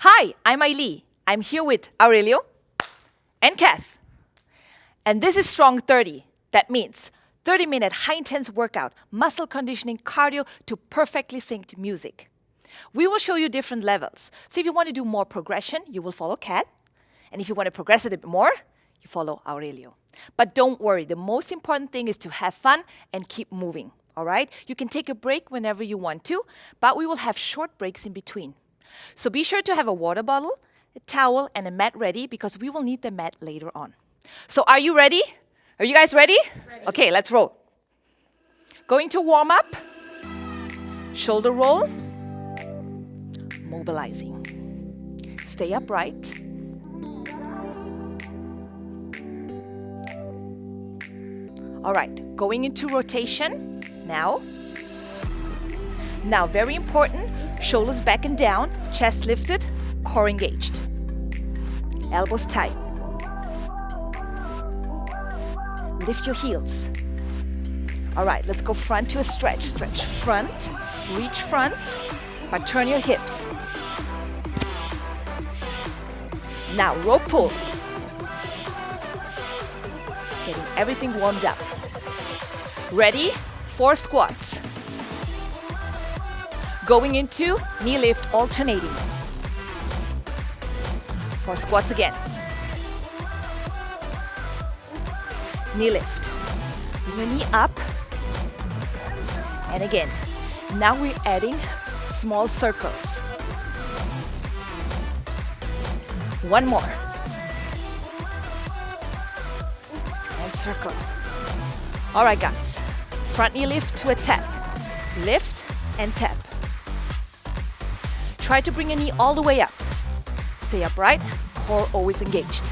Hi, I'm Aili. I'm here with Aurelio and Kath. And this is Strong 30. That means 30 minute high intense workout, muscle conditioning, cardio to perfectly synced music. We will show you different levels. So if you want to do more progression, you will follow Kath. And if you want to progress a bit more, you follow Aurelio. But don't worry, the most important thing is to have fun and keep moving, all right? You can take a break whenever you want to, but we will have short breaks in between. So be sure to have a water bottle, a towel, and a mat ready because we will need the mat later on. So are you ready? Are you guys ready? ready. Okay, let's roll. Going to warm up, shoulder roll, mobilizing. Stay upright. All right, going into rotation now. Now, very important, shoulders back and down, chest lifted, core engaged. Elbows tight. Lift your heels. All right, let's go front to a stretch. Stretch front, reach front, but turn your hips. Now, rope pull. Getting everything warmed up. Ready? Four squats. Going into knee lift alternating. Four squats again. Knee lift. Bring your knee up. And again. Now we're adding small circles. One more. And circle. All right, guys. Front knee lift to a tap. Lift and tap. Try to bring your knee all the way up. Stay upright, core always engaged.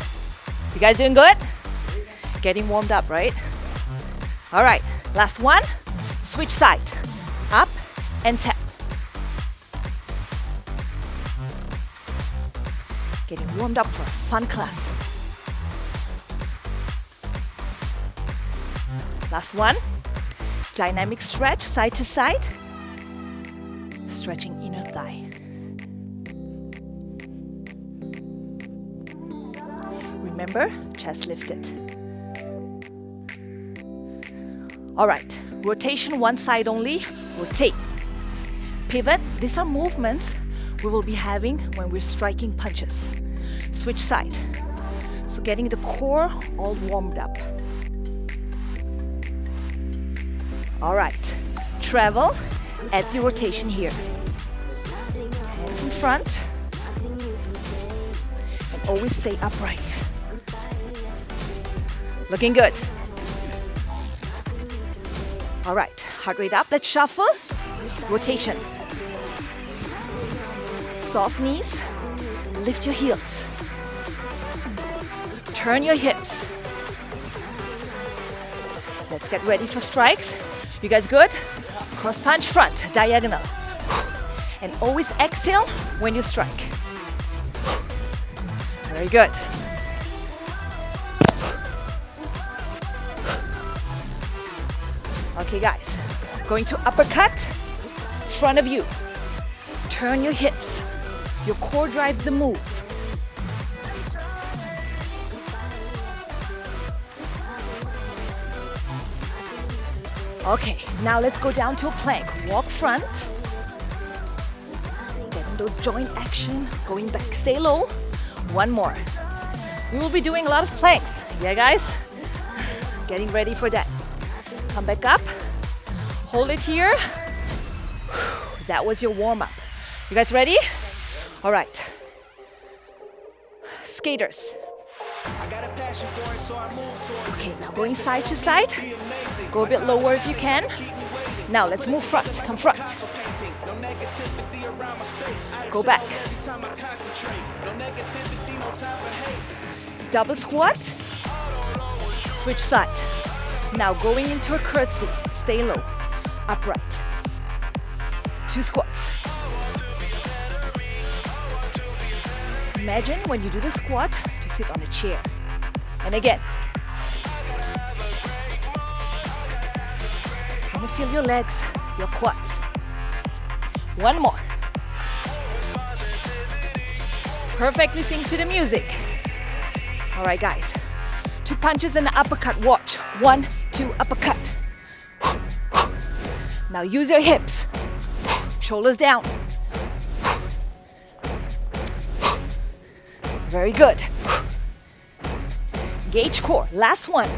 You guys doing good? Getting warmed up, right? All right, last one. Switch side. Up and tap. Getting warmed up for a fun class. Last one. Dynamic stretch, side to side. Stretching inner thigh. Remember, chest lifted. All right, rotation one side only, rotate. Pivot, these are movements we will be having when we're striking punches. Switch side. So getting the core all warmed up. All right, travel, add the rotation here. Hands in front, and always stay upright. Looking good. All right, heart rate up, let's shuffle. Rotation. Soft knees, lift your heels. Turn your hips. Let's get ready for strikes. You guys good? Cross punch front, diagonal. And always exhale when you strike. Very good. Okay guys, going to uppercut, front of you. Turn your hips. Your core drives the move. Okay, now let's go down to a plank. Walk front. Getting those joint action, going back. Stay low. One more. We will be doing a lot of planks. Yeah, guys? Getting ready for that. Come back up. Hold it here. That was your warm-up. You guys ready? All right. Skaters. Okay, now going side to side. Go a bit lower if you can. Now let's move front. Come front. Go back. Double squat. Switch side. Now going into a curtsy. Stay low. Upright. Two squats. Imagine when you do the squat to sit on a chair. And again. Gonna feel your legs, your quads. One more. Perfectly sync to the music. All right, guys. Two punches and an uppercut. Watch. One, two, uppercut. Now use your hips. Shoulders down. Very good. Gauge core. Last one.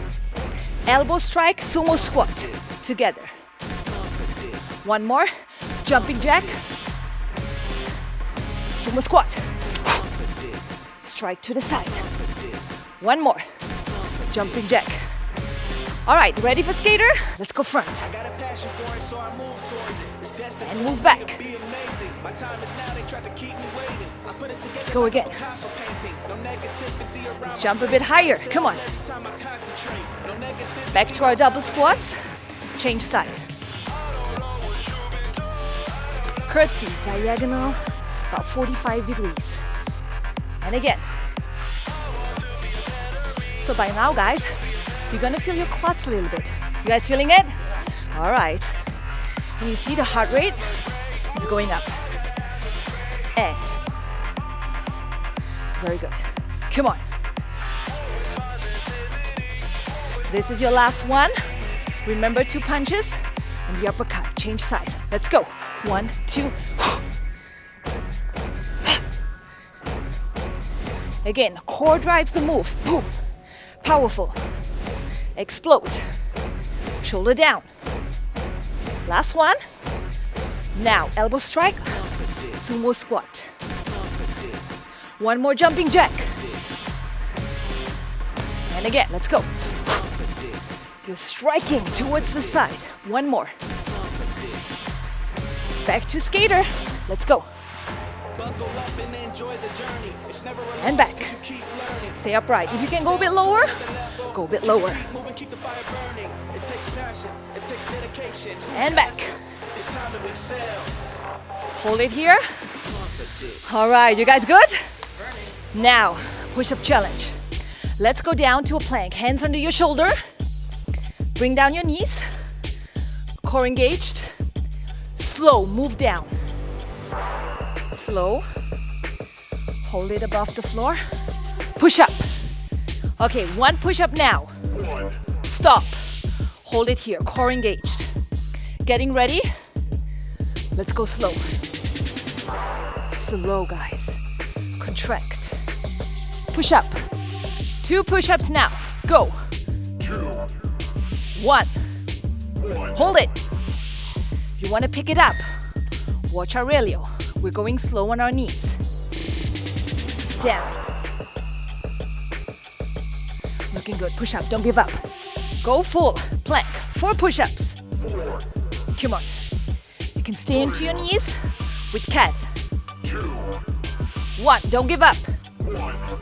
Elbow strike, sumo squat. Together. One more. Jumping jack. Sumo squat. Strike to the side. One more. Jumping jack. All right, ready for skater? Let's go front. And move back. Let's go again. Let's jump a bit higher. Come on. Back to our double squats. Change side. Curtsy, diagonal, about 45 degrees. And again. So by now, guys, you're gonna feel your quads a little bit. You guys feeling it? All right. And you see the heart rate is going up. And very good. Come on. This is your last one. Remember two punches and the uppercut. Change side. Let's go. One, two. Again, core drives the move. Boom. Powerful. Explode. Shoulder down. Last one. Now, elbow strike. Sumo squat. One more jumping jack. And again, let's go. You're striking towards the side. One more. Back to skater. Let's go. And back. Stay upright. If you can go a bit lower, go a bit lower. And back. Hold it here. All right, you guys good? Now, push-up challenge. Let's go down to a plank. Hands under your shoulder. Bring down your knees. Core engaged. Slow, move down. Slow. Hold it above the floor. Push up. Okay, one push up now. Stop. Hold it here, core engaged. Getting ready. Let's go slow. Slow, guys. Contract. Push up. Two push ups now. Go. One. Hold it. You want to pick it up. Watch Aurelio. We're going slow on our knees. Down. Looking good. Push up. Don't give up. Go full. Plank. Four push ups. Come on. You can stay into your knees with Kath. One. Don't give up.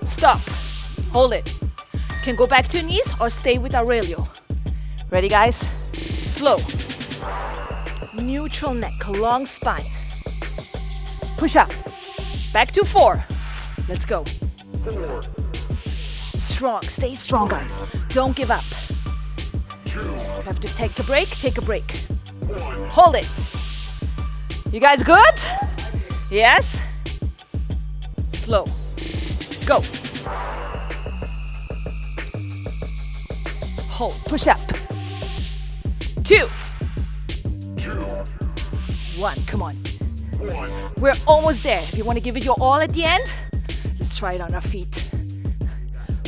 Stop. Hold it. Can go back to your knees or stay with Aurelio. Ready, guys? Slow. Neutral neck, long spine. Push up. Back to four. Let's go. Strong. Stay strong, guys. Don't give up. You have to take a break. Take a break. Hold it. You guys good? Yes? Slow. Go. Hold. Push up. Two. One. Come on. We're almost there. If you want to give it your all at the end, let's try it on our feet.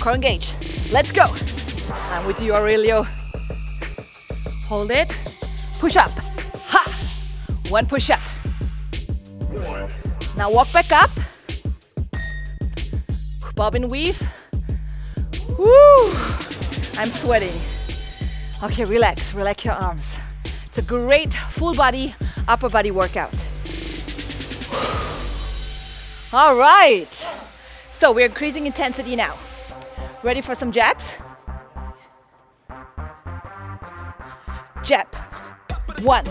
Core engage. Let's go. I'm with you, Aurelio. Hold it. Push up. Ha! One push up. Now walk back up. Bob and weave. Woo! I'm sweating. Okay, relax, relax your arms. It's a great full body, upper body workout. All right. So we're increasing intensity now. Ready for some jabs? Jab. One.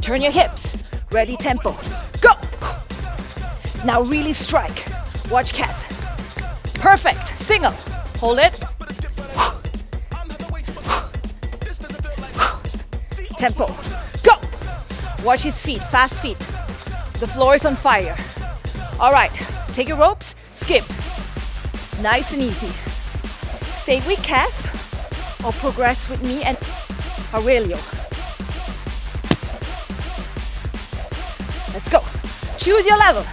Turn your hips. Ready tempo. Go. Now really strike. Watch Kath. Perfect. Single. Hold it. Tempo. Go. Watch his feet. Fast feet. The floor is on fire. All right, take your ropes, skip. Nice and easy. Stay with Kath or progress with me and Aurelio. Let's go. Choose your level.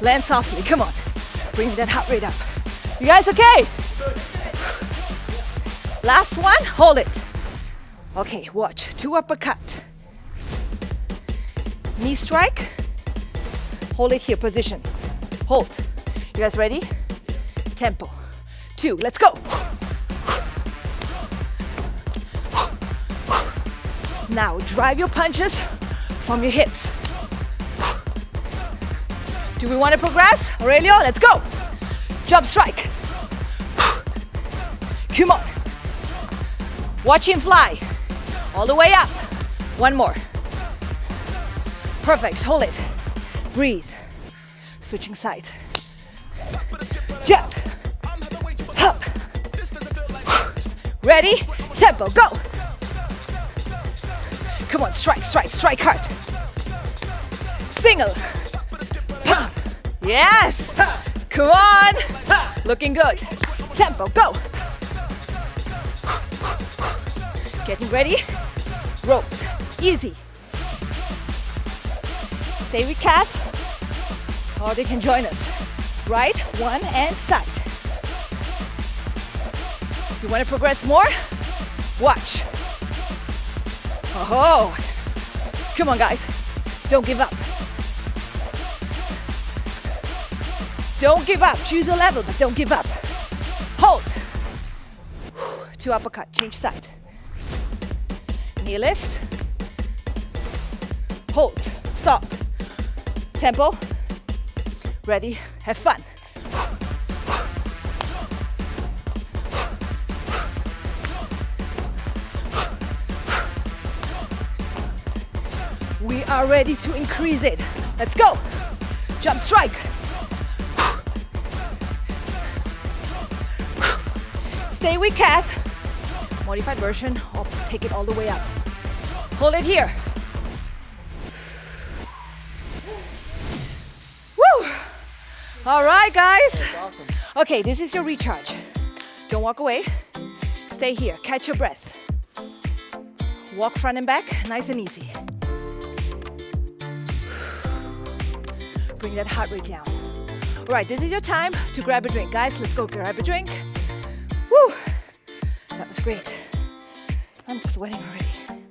Land softly, come on. Bring that heart rate up. You guys okay? Last one, hold it. Okay, watch, two uppercut. Knee strike, hold it here, position. Hold. You guys ready? Tempo. Two, let's go. Now drive your punches from your hips. Do we want to progress? Aurelio, let's go. Jump strike. Come on. Watch him fly. All the way up. One more. Perfect. Hold it. Breathe. Switching side. Jump. Up. Ready? Tempo. Go. Come on. Strike, strike, strike hard. Single. Pump. Yes. Come on. Looking good. Tempo. Go. Getting ready. Ropes. Easy. Stay with Kath. Or they can join us. Right, one, and side. You want to progress more? Watch. Oh, come on, guys. Don't give up. Don't give up. Choose a level, but don't give up. Hold. Two uppercut. Change side. Knee lift. Hold. Stop. Tempo. Ready? Have fun. We are ready to increase it. Let's go. Jump strike. Stay with Kath. Modified version. I'll take it all the way up. Hold it here. All right, guys. Awesome. Okay, this is your recharge. Don't walk away. Stay here. Catch your breath. Walk front and back, nice and easy. Bring that heart rate down. All right, this is your time to grab a drink. Guys, let's go grab a drink. Woo! That was great. I'm sweating already.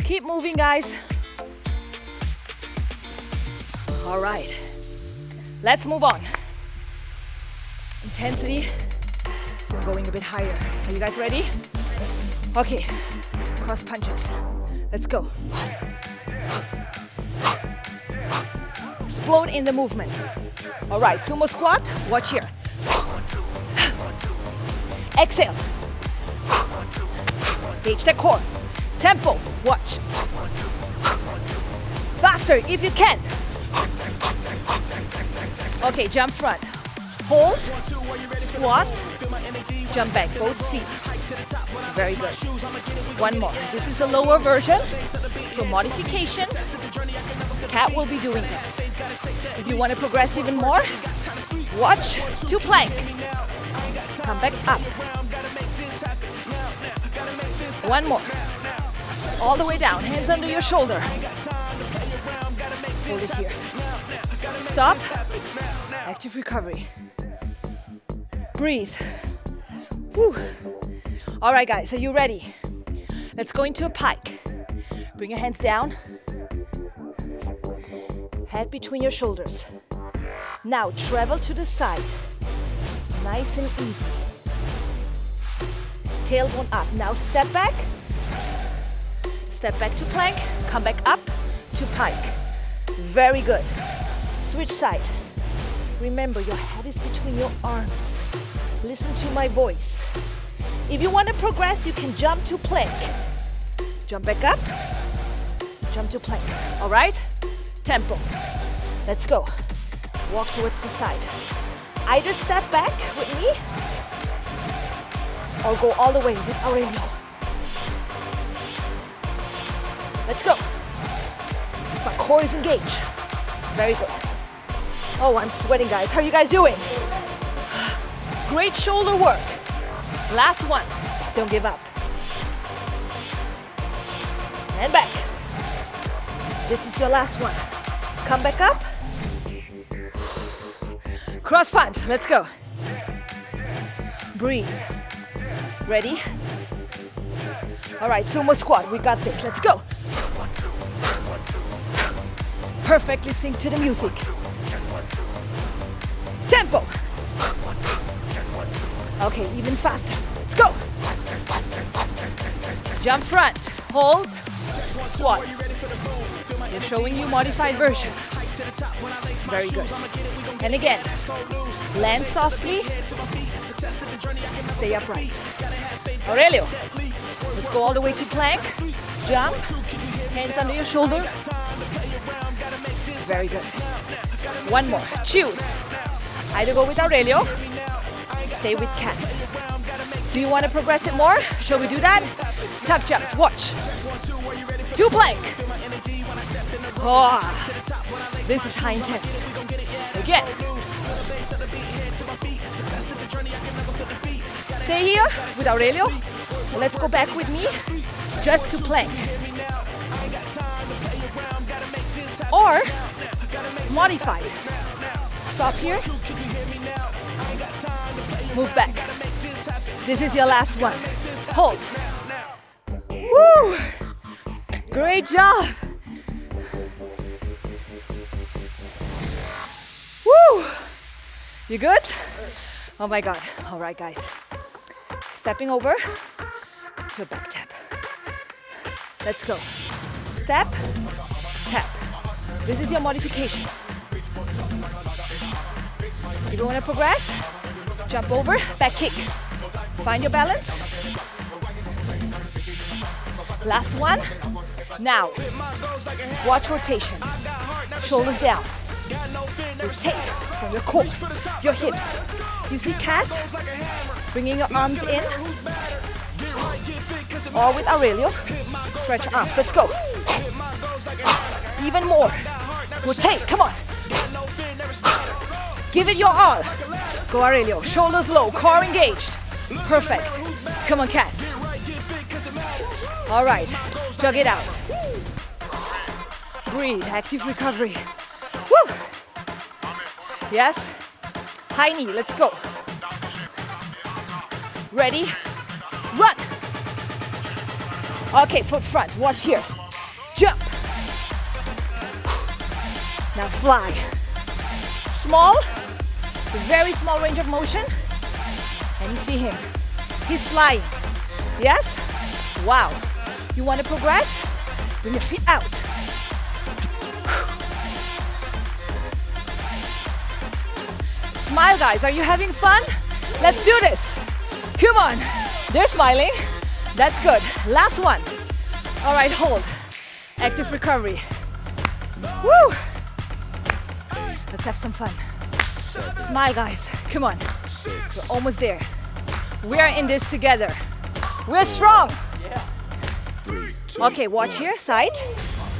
Keep moving, guys. All right, let's move on. Intensity is going a bit higher. Are you guys ready? Okay, cross punches. Let's go. Explode in the movement. All right, sumo squat. Watch here. Exhale. Gauge the core. Tempo. Watch. Faster if you can. Okay, jump front. Hold. Squat. Jump back. Both feet. Very good. One more. This is a lower version. So modification. Kath will be doing this. If you want to progress even more, watch two plank. Come back up. One more. All the way down. Hands under your shoulder. Hold it here. Stop. Active recovery. Breathe. All right, guys, are you ready? Let's go into a pike. Bring your hands down. Head between your shoulders. Now travel to the side. Nice and easy. Tailbone up. Now step back. Step back to plank. Come back up to pike. Very good. Switch side. Remember, your head is between your arms. Listen to my voice. If you want to progress, you can jump to plank. Jump back up. Jump to plank. All right? Tempo. Let's go. Walk towards the side. Either step back with me or go all the way with Aurelio. Let's go. My core is engaged. Very good. Oh, I'm sweating, guys. How are you guys doing? Great shoulder work. Last one. Don't give up. And back. This is your last one. Come back up. Cross punch. Let's go. Breathe. Ready? All right, sumo squat. We got this. Let's go. Perfectly sync to the music. Tempo. Okay, even faster. Let's go. Jump front. Hold. Squat. They're showing you modified version. Very good. And again, land softly. Stay upright. Aurelio, let's go all the way to plank. Jump. Hands under your shoulder. Very good. One more. Choose. Either go with Aurelio, stay with Kath. Do you want to progress it more? Shall we do that? Tuck jumps. Watch. Two plank. Oh, this is high intense. Again. Stay here with Aurelio. Let's go back with me just to plank. Or modified. Stop here. Move back. This is your last one. Hold. Woo! Great job. Woo! You good? Oh my God. All right, guys. Stepping over to a back tap. Let's go. Step, tap. This is your modification. If you want to progress, jump over, back kick. Find your balance. Last one. Now, watch rotation. Shoulders down. Rotate from your core, your hips. You see Kath? Bringing your arms in. Or with Aurelio. Stretch arms. Let's go. Even more. Rotate. Come on. Give it your all. Go Aurelio. Shoulders low. Core engaged. Perfect. Come on, Kath. All right. Jog it out. Breathe. Active recovery. Woo. Yes. High knee. Let's go. Ready? Run. Okay, foot front. Watch here. Jump. Now fly. Small, very small range of motion. And you see him. He's flying. Yes? Wow. You want to progress? Bring your feet out. Smile, guys. Are you having fun? Let's do this. Come on. They're smiling. That's good. Last one. All right, hold. Active recovery. Woo! Let's have some fun. Smile, guys. Come on. We're almost there. We are in this together. We're strong. Okay, watch here. Side.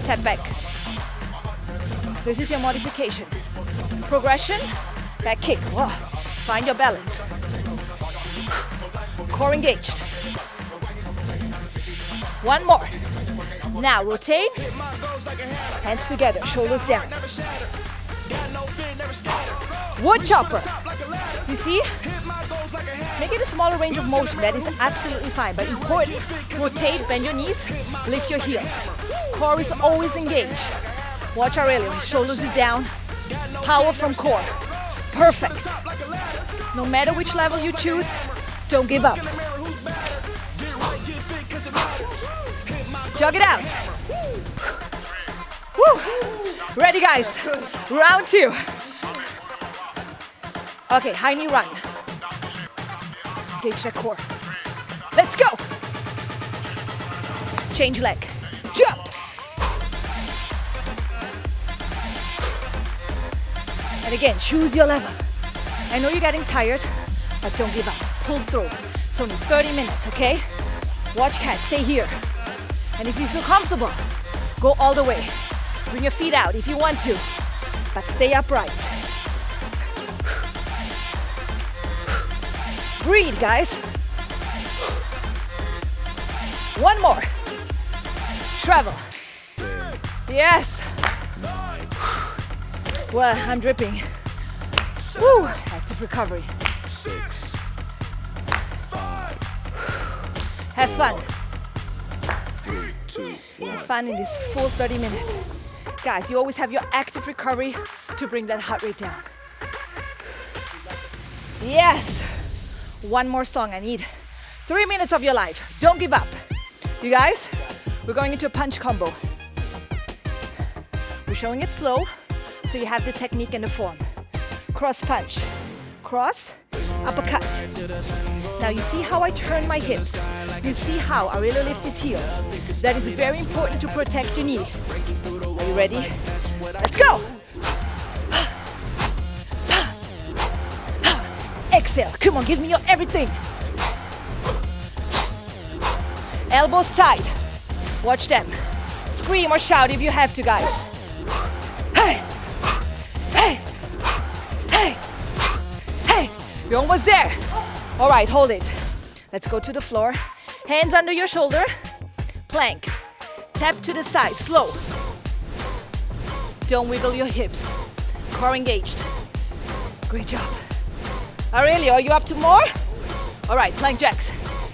Tap back. This is your modification. Progression. Back kick. Whoa. Find your balance. Core engaged. One more. Now rotate. Hands together, shoulders down. Wood chopper. You see? Make it a smaller range of motion. That is absolutely fine. But important, rotate, bend your knees, lift your heels. Core is always engaged. Watch Aurelio. His shoulders is down. Power from core. Perfect. No matter which level you choose, don't give up. Jog it out. Woo. Ready, guys? Round two. Okay, high knee run. Engage that core. Let's go. Change leg. Jump. And again, choose your level. I know you're getting tired, but don't give up. Pull through. It's only 30 minutes, okay? Watch Kath, stay here. And if you feel comfortable, go all the way. Bring your feet out if you want to, but stay upright. Breathe, guys. One more. Travel. Yes. Well, I'm dripping. Woo, active recovery. Six, five, Have fun. One. Fun in this full 30 minutes. Guys, you always have your active recovery to bring that heart rate down. Yes. One more song I need. Three minutes of your life. Don't give up. You guys, we're going into a punch combo. We're showing it slow, so you have the technique and the form. Cross punch cross, uppercut. Now you see how I turn my hips. You see how I really lift his heels. That is very important to protect your knee. Are you ready? Let's go! Come on, give me your everything. Elbows tight. Watch them. Scream or shout if you have to, guys. Hey! Hey! Hey! Hey! You're almost there. All right, hold it. Let's go to the floor. Hands under your shoulder. Plank. Tap to the side, slow. Don't wiggle your hips. Core engaged. Great job. Ah, Aurelio, are you up to more? All right, plank jacks.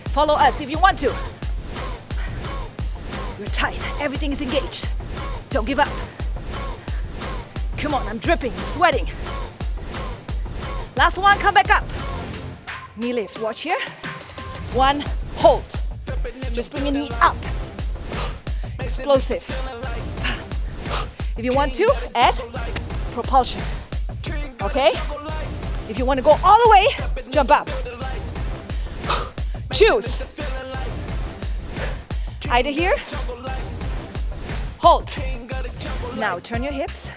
Follow us if you want to. You're tight. Everything is engaged. Don't give up. Come on, I'm dripping, sweating. Last one, come back up. Knee lift, watch here. One, hold. Just bring your knee up. Explosive. If you want to, add propulsion. Okay? If you want to go all the way, jump up. Choose. Either here, hold. Now turn your hips.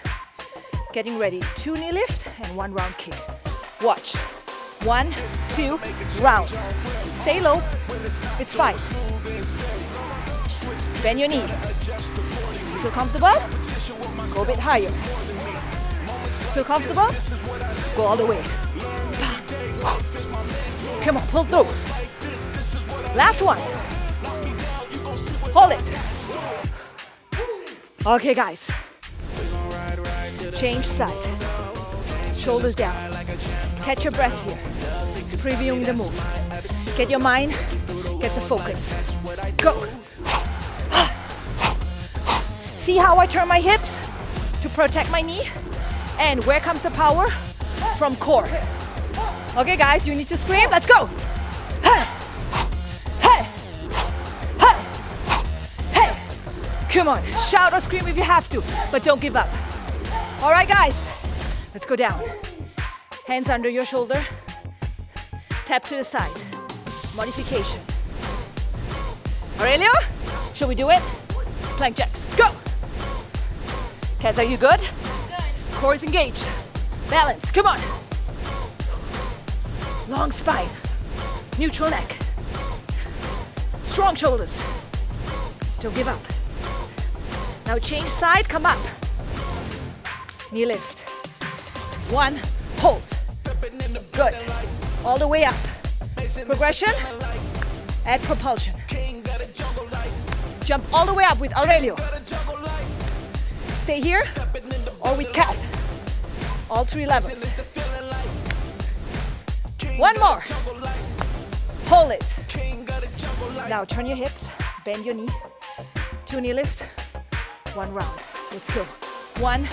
Getting ready. Two knee lift and one round kick. Watch. One, two, round. Stay low. It's fine. Bend your knee. Feel comfortable? Go a bit higher. Feel comfortable? Go all the way. Come on, pull through. Last one. Hold it. Okay, guys. Change side. Shoulders down. Catch your breath here. Previewing the move. Get your mind, get the focus. Go. See how I turn my hips to protect my knee? And where comes the power? From core. Okay, guys, you need to scream. Let's go. Hey. Hey. Hey. Hey. Come on, shout or scream if you have to, but don't give up. All right, guys, let's go down. Hands under your shoulder. Tap to the side. Modification. Aurelio, shall we do it? Plank jacks, go! Are you good? Core is engaged. Balance, come on. Long spine. Neutral neck. Strong shoulders. Don't give up. Now change side, come up. Knee lift. One, hold. Good. All the way up. Progression. Add propulsion. Jump all the way up with Aurelio. Stay here or with Kath. All three levels. One more. Hold it. Now turn your hips, bend your knee. Two knee lift, one round. Let's go. One,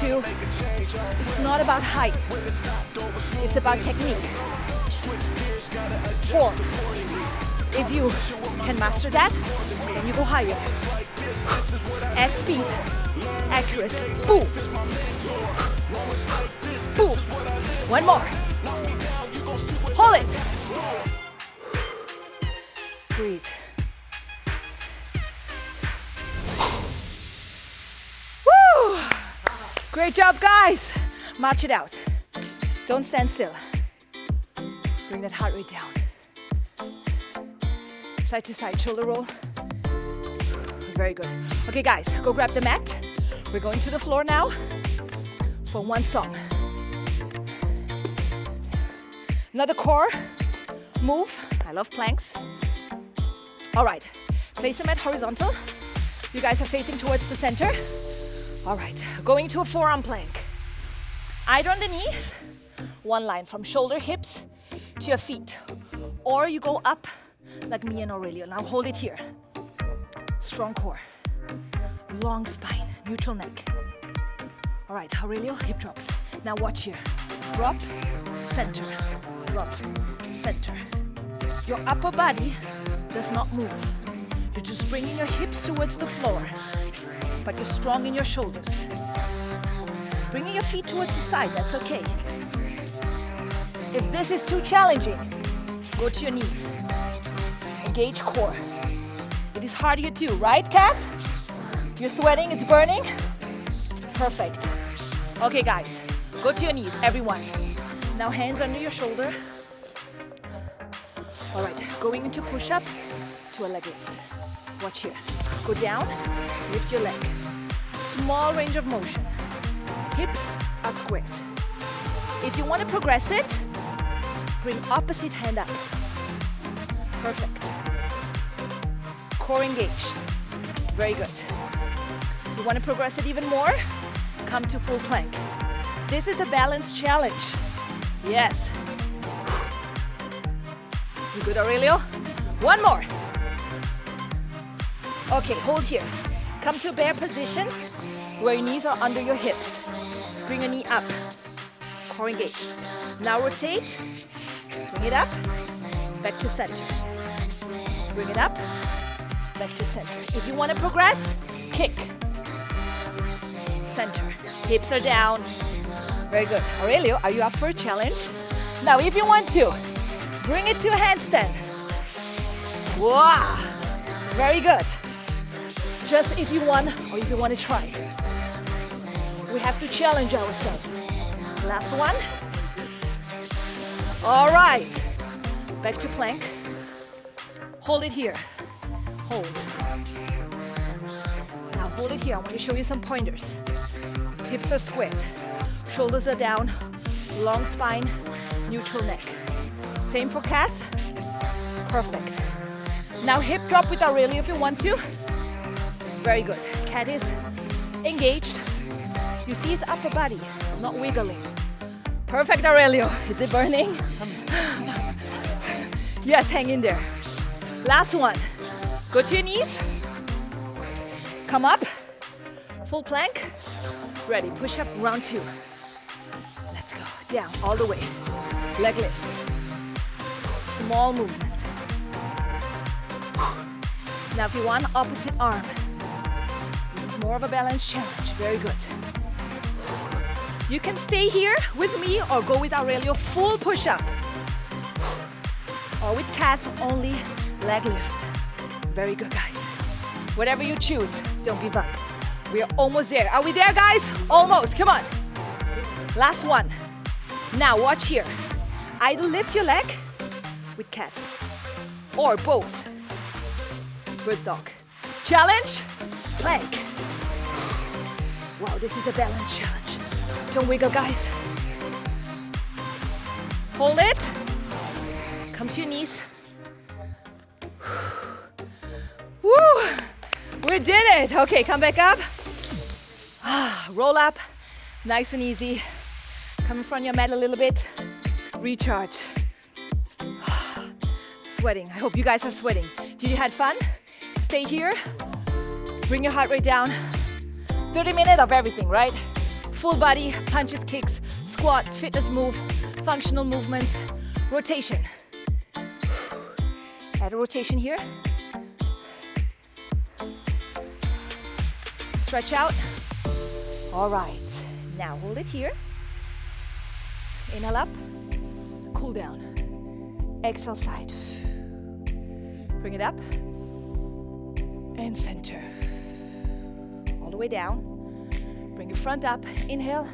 two. It's not about height. It's about technique. Four. If you can master that, then you go higher. At speed, accuracy. Boom. Boom. One more. Hold it. Breathe. Great job, guys. March it out. Don't stand still. Bring that heart rate down. Side to side, shoulder roll. Very good. Okay, guys, go grab the mat. We're going to the floor now for one song. Another core move. I love planks. All right, place your mat horizontal. You guys are facing towards the center. All right, going to a forearm plank. Either on the knees, one line from shoulder, hips to your feet. Or you go up like me and Aurelio. Now hold it here. Strong core, long spine, neutral neck. All right, Aurelio, hip drops. Now watch here. Drop, center, drop, center. Your upper body does not move. You're just bringing your hips towards the floor, but you're strong in your shoulders. Bringing your feet towards the side, that's okay. If this is too challenging, go to your knees. Engage core. It is hard here too, right, Kath? You're sweating, it's burning? Perfect. Okay, guys, go to your knees, everyone. Now hands under your shoulder. All right, going into push-up to a leg lift. Watch here. Go down, lift your leg. Small range of motion. Hips are squared. If you want to progress it, bring opposite hand up. Perfect. Core engaged. Very good. You want to progress it even more? Come to full plank. This is a balance challenge. Yes, you good, Aurelio? One more. Okay, hold here. Come to a bear position where your knees are under your hips. Bring a knee up. Core engaged. Now rotate. Bring it up. Back to center. Bring it up. Back to center. If you want to progress, kick. Center. Hips are down. Very good. Aurelio, are you up for a challenge? Now, if you want to, Bring it to a handstand. Wow, very good. Just if you want or if you want to try. We have to challenge ourselves. Last one. All right, back to plank. Hold it here, hold. Now hold it here, I want to show you some pointers. Hips are squared, shoulders are down, long spine, neutral neck. Same for Kath. Perfect. Now hip drop with Aurelio if you want to. Very good. Kath is engaged. You see his upper body, it's not wiggling. Perfect, Aurelio. Is it burning? yes, hang in there. Last one. Go to your knees. Come up. Full plank. Ready. Push up, round two. Let's go. Down, all the way. Leg lift small movement. Now if you want opposite arm, this is more of a balance challenge. Very good. You can stay here with me or go with Aurelio full push-up. Or with Kath, only leg lift. Very good, guys. Whatever you choose, don't give up. We are almost there. Are we there, guys? Almost, come on. Last one. Now watch here. Either lift your leg with Kath or both. Bird dog. Challenge, plank. Wow, this is a balance challenge. Don't wiggle, guys. Hold it. Come to your knees. Did it. Okay, come back up. Ah, roll up. Nice and easy. Come in front of your mat a little bit. Recharge sweating. I hope you guys are sweating. Did you had fun? Stay here. Bring your heart rate down. 30 minutes of everything, right? Full body, punches, kicks, squat, fitness move, functional movements, rotation. Add a rotation here. Stretch out. All right. Now hold it here. Inhale up. Cool down. Exhale side. Bring it up. And center. All the way down. Bring your front up. Inhale.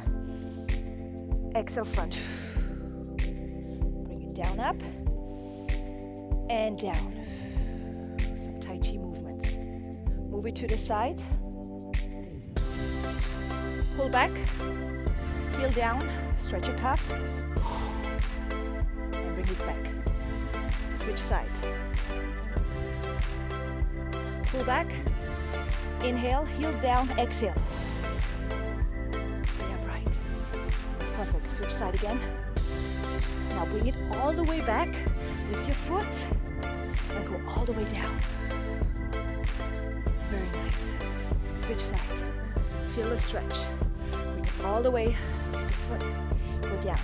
Exhale, front. Bring it down, up. And down. Some Tai Chi movements. Move it to the side. Pull back, heel down, stretch your calves, and bring it back. Switch side. Pull back, inhale, heels down, exhale. Stay upright. Perfect. Switch side again. Now bring it all the way back. Lift your foot and go all the way down. Very nice. Switch side. Feel the stretch. Bring all the way. Lift your foot. Go down.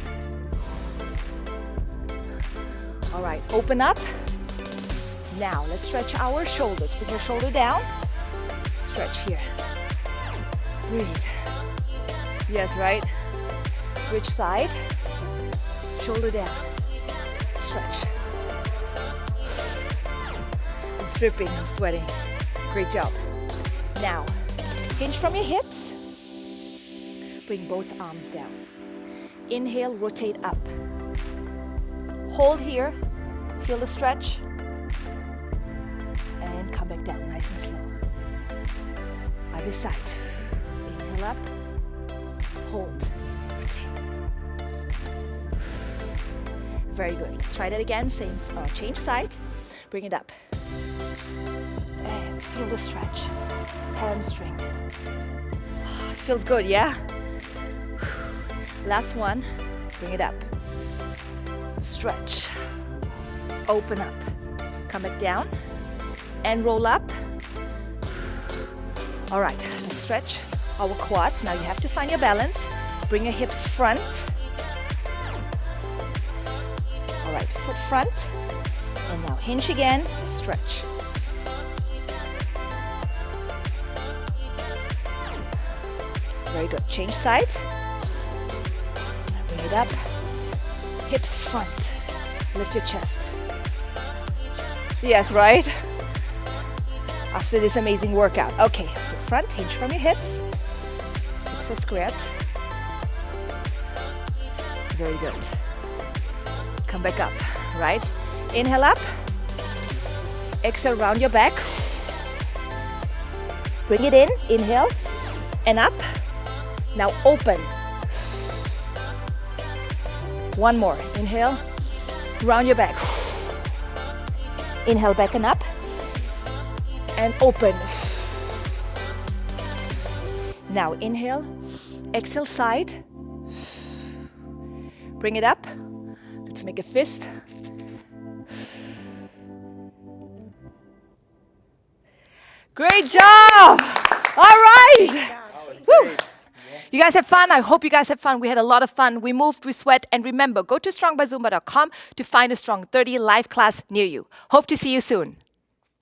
All right. Open up. Now let's stretch our shoulders. Put your shoulder down. Stretch here. Breathe. Yes, right? Switch side. Shoulder down. Stretch. I'm stripping, I'm sweating. Great job. Now, hinge from your hips. Bring both arms down. Inhale, rotate up. Hold here. Feel the stretch. And come back down, nice and slow. Other side. Inhale up. Hold. Very good. Let's try that again. Same, uh, change side. Bring it up. And feel the stretch. Hamstring. Feels good, yeah? Last one. Bring it up. Stretch. Open up. Come back down. And roll up. All right, let's stretch our quads. Now you have to find your balance. Bring your hips front right foot front. And now hinge again, stretch. Very good. Change side. Up. Hips front. Lift your chest. Yes, right? After this amazing workout. Okay, front, hinge from your hips. Hips are squared. Very good. Come back up, right? Inhale up. Exhale, round your back. Bring it in, inhale, and up. Now open. One more, inhale, round your back. Inhale back and up. And open. Now inhale, exhale side. Bring it up. Let's make a fist. Great job! All right! Woo. You guys have fun? I hope you guys have fun. We had a lot of fun. We moved, we sweat, and remember, go to strongbyzumba.com to find a Strong 30 live class near you. Hope to see you soon.